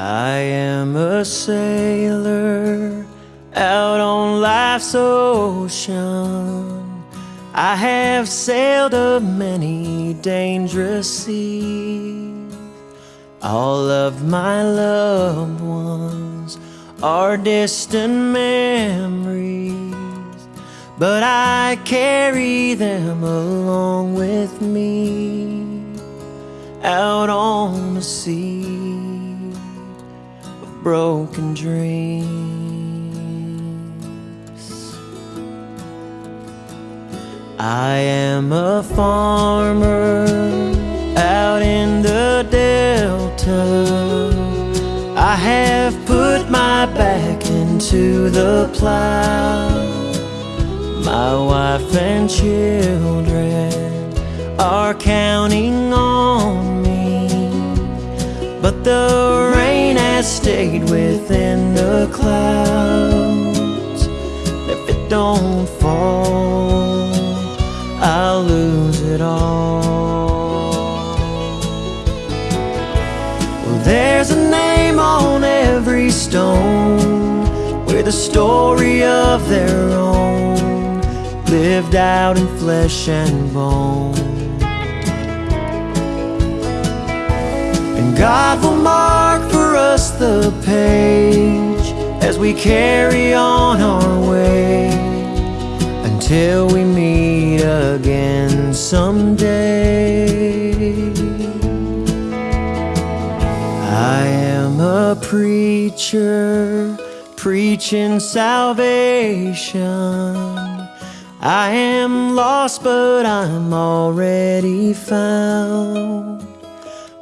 I am a sailor out on life's ocean. I have sailed a many dangerous seas. All of my loved ones are distant memories, but I carry them along with me out on the sea broken dreams. I am a farmer out in the Delta. I have put my back into the plow. My wife and children are counting on me, but the has stayed within the clouds. If it don't fall, I'll lose it all. Well, there's a name on every stone with a story of their own, lived out in flesh and bone. And God will mark for us the page as we carry on our way until we meet again someday. I am a preacher preaching salvation. I am lost, but I'm already found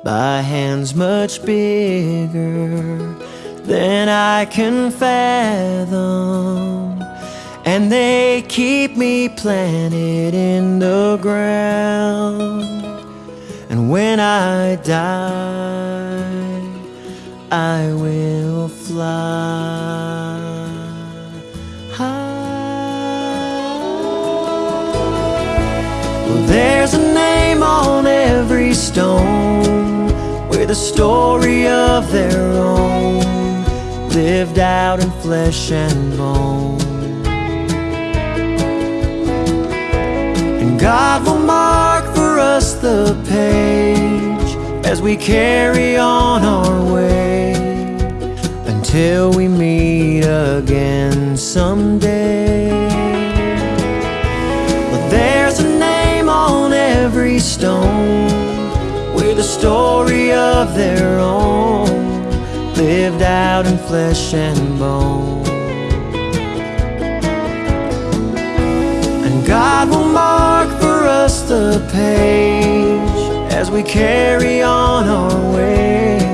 by hands much bigger than I can fathom. And they keep me planted in the ground. And when I die, I will fly. high. Well, there's a name on every stone with a story of their own, lived out in flesh and bone. And God will mark for us the page as we carry on our way until we meet again someday. Story of their own, lived out in flesh and bone. And God will mark for us the page as we carry on our way